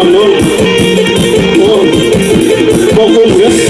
uma noite, com confiança.